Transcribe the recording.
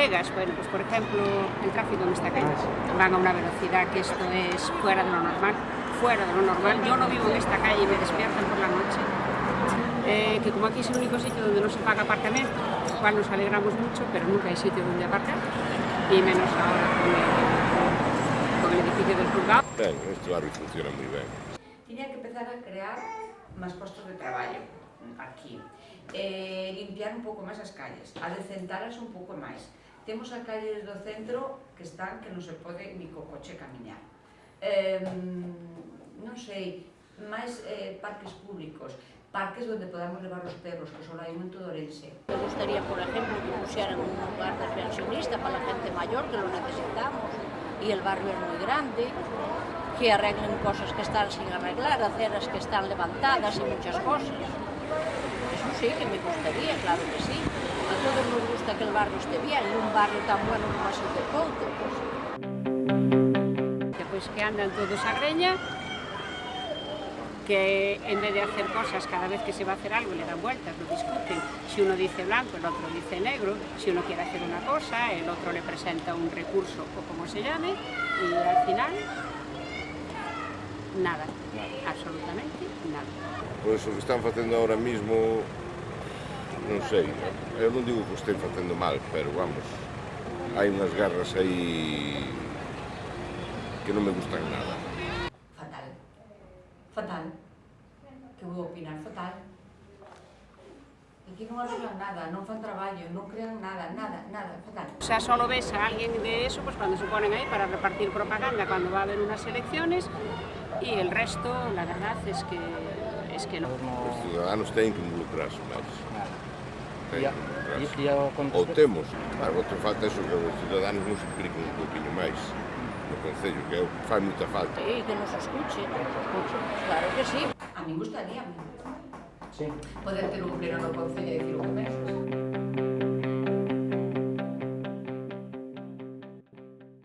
pegas, bueno, pues por ejemplo, el tráfico en esta calle. Van a una velocidad que esto es fuera de lo normal, fuera de lo normal. Yo no vivo en esta calle y me despiertan por la noche. Eh, que como aquí es el único sitio donde no se paga apartamento, cual nos alegramos mucho, pero nunca hay sitio donde aparcar, y menos ahora con el, con el edificio del juzgado. Ben, este barrio funciona moi ben. Tiña que empezar a crear máis postos de traballo aquí. Eh, limpiar un pouco máis as calles, a decentaras un pouco máis. temos as calles do centro que están que non se pode ni co coche camiñar. Eh, non sei, máis eh, parques públicos, parques onde podamos levar os perros, que só hai un en todo Orense. Me gustaría, por exemplo, que pusieran un lugar de pensionista para a gente mayor, que lo necesitamos, y el barrio es muy grande, que arreglen cosas que están sin arreglar, aceras que están levantadas y muchas cosas. Eso sí que me gustaría, claro que sí que aquel barrio este bien, un barrio tan bueno como así de Couto. Pois. Pues. Que andan todos a greña, que en vez de hacer cosas, cada vez que se va a hacer algo le dan vueltas, lo discuten. Si uno dice blanco, el otro dice negro, si uno quiere hacer una cosa, el otro le presenta un recurso o como se llame, y al final, nada, absolutamente nada. Pois o que están facendo ahora mismo non sei, eu non digo que o estén facendo mal, pero vamos, hai unhas garras aí que non me gustan nada. Fatal, fatal, que vou opinar fatal. Aquí non arreglan nada, non fan traballo, non crean nada, nada, nada, fatal. Xa solo ves a alguén de eso pues, cuando se ponen aí para repartir propaganda, cando va a haber unas elecciones, y el resto, la verdad, es que, es que no. Os ciudadanos teñen que involucrarse más. Ten, e a, Ou temos, mas outra falta é que os cidadanos nos impliquen un poquinho máis no Concello, que fai moita falta. E que nos escuche, claro que sí. A mí gustaría sí. poder ter un pleno no Concello e decir un mes.